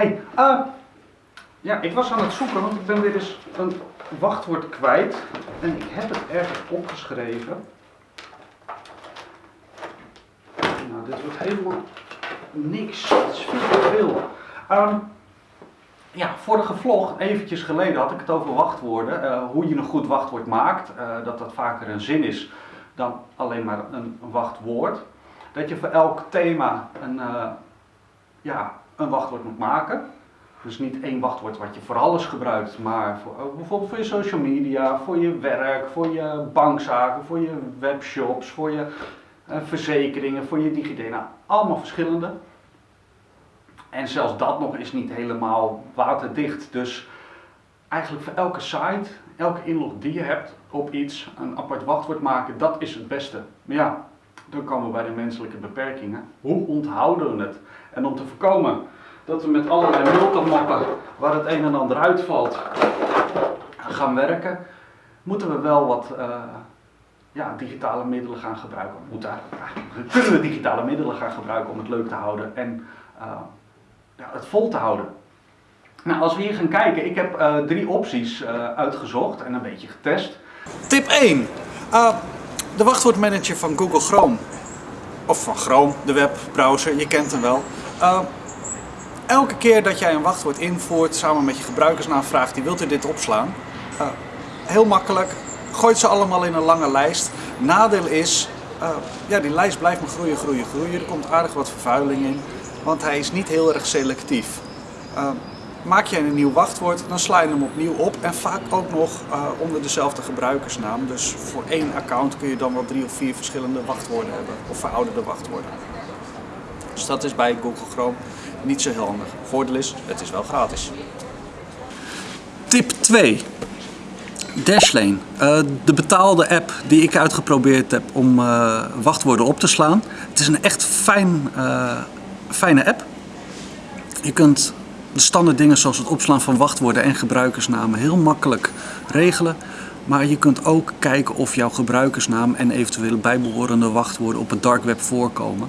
Hey. eh, ja, ik was aan het zoeken, want ik ben weer eens een wachtwoord kwijt. En ik heb het ergens opgeschreven. Nou, dit wordt helemaal niks. Het is veel te veel. Ehm, ja, vorige vlog, eventjes geleden, had ik het over wachtwoorden. eh, hoe je een goed wachtwoord maakt. eh, dat dat vaker een zin is dan alleen maar een wachtwoord. Dat je voor elk thema een, eh, ja, een wachtwoord moet maken. Dus niet één wachtwoord wat je voor alles gebruikt, maar voor, ook bijvoorbeeld voor je social media, voor je werk, voor je bankzaken, voor je webshops, voor je eh, verzekeringen, voor je DigiD. Nou, allemaal verschillende. En zelfs dat nog is niet helemaal waterdicht. Dus eigenlijk voor elke site, elke inlog die je hebt op iets, een apart wachtwoord maken, dat is het beste. Maar ja, dan komen we bij de menselijke beperkingen. Hoe onthouden we het? En om te voorkomen dat we met allerlei multimoppen waar het een en ander uitvalt gaan werken, moeten we wel wat eh, ja, digitale middelen gaan gebruiken. Moeten, kunnen we digitale middelen gaan gebruiken om het leuk te houden en eh, ja, het vol te houden. Nou, als we hier gaan kijken, ik heb eh, drie opties eh, uitgezocht en een beetje getest. Tip 1. De wachtwoordmanager van Google Chrome. Of van Chrome, de webbrowser, je kent hem wel. Uh, elke keer dat jij een wachtwoord invoert samen met je gebruikersnaam vraagt die wilt u dit opslaan. Uh, heel makkelijk. Gooit ze allemaal in een lange lijst. Nadeel is, uh, ja, die lijst blijft maar groeien, groeien, groeien. Er komt aardig wat vervuiling in, want hij is niet heel erg selectief. Maak je een nieuw wachtwoord, dan sla je hem opnieuw op en vaak ook nog uh, onder dezelfde gebruikersnaam. Dus voor één account kun je dan wel drie of vier verschillende wachtwoorden hebben, of verouderde wachtwoorden. Dus dat is bij Google Chrome niet zo heel handig. Voordeel is, het is wel gratis. Tip 2. Dashlane, uh, de betaalde app die ik uitgeprobeerd heb om uh, wachtwoorden op te slaan. Het is een echt fijn, fijne app. Je kunt de standaard dingen zoals het opslaan van wachtwoorden en gebruikersnamen heel makkelijk regelen. Maar je kunt ook kijken of jouw gebruikersnaam en eventuele bijbehorende wachtwoorden op het dark web voorkomen.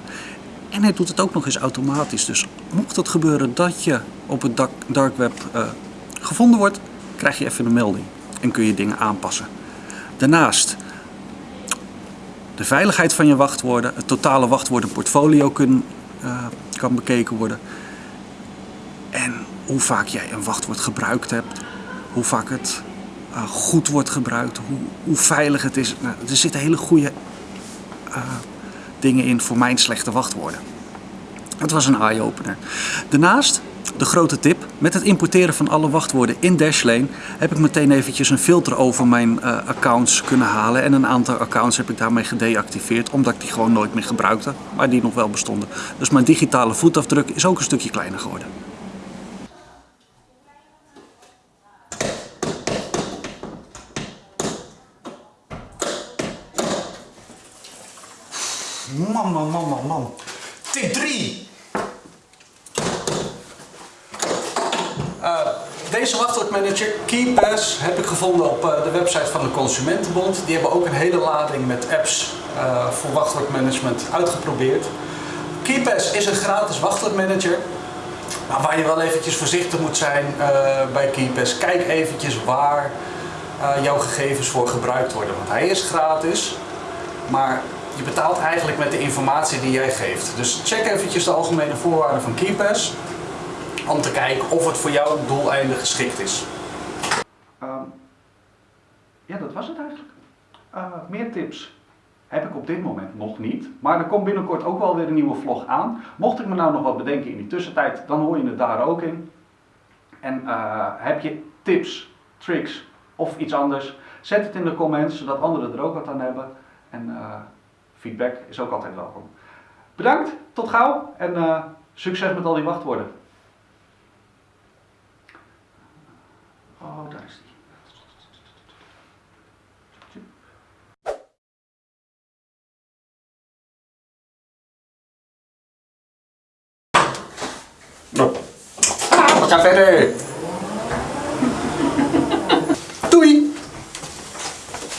En hij doet het ook nog eens automatisch. Dus mocht het gebeuren dat je op het dark web uh, gevonden wordt, krijg je even een melding en kun je dingen aanpassen. Daarnaast de veiligheid van je wachtwoorden, het totale wachtwoordenportfolio kun, uh, kan bekeken worden. En hoe vaak jij een wachtwoord gebruikt hebt, hoe vaak het uh, goed wordt gebruikt, hoe, hoe veilig het is. Nou, er zitten hele goede uh, dingen in voor mijn slechte wachtwoorden. Het was een eye-opener. Daarnaast, de grote tip, met het importeren van alle wachtwoorden in Dashlane heb ik meteen eventjes een filter over mijn uh, accounts kunnen halen. En een aantal accounts heb ik daarmee gedeactiveerd, omdat ik die gewoon nooit meer gebruikte, maar die nog wel bestonden. Dus mijn digitale voetafdruk is ook een stukje kleiner geworden. Man, man, man, man, man. Tip 3. Uh, deze wachtwoordmanager, KeyPass, heb ik gevonden op uh, de website van de Consumentenbond. Die hebben ook een hele lading met apps uh, voor wachtwoordmanagement uitgeprobeerd. KeyPass is een gratis wachtwoordmanager. Maar waar je wel eventjes voorzichtig moet zijn bij KeyPass. Kijk eventjes waar jouw gegevens voor gebruikt worden. Want hij is gratis, maar je betaalt eigenlijk met de informatie die jij geeft. Dus check eventjes de algemene voorwaarden van KeyPass om te kijken of het voor jouw doeleinden geschikt is. Um, ja, dat was het eigenlijk. Uh, meer tips heb ik op dit moment nog niet. Maar er komt binnenkort ook wel weer een nieuwe vlog aan. Mocht ik me nou nog wat bedenken in die tussentijd, dan hoor je het daar ook in. En uh, heb je tips, tricks of iets anders, zet het in de comments, zodat anderen er ook wat aan hebben. En uh, feedback is ook altijd welkom. Bedankt, tot gauw en uh, succes met al die wachtwoorden. Oh, daar is die. We gaan verder.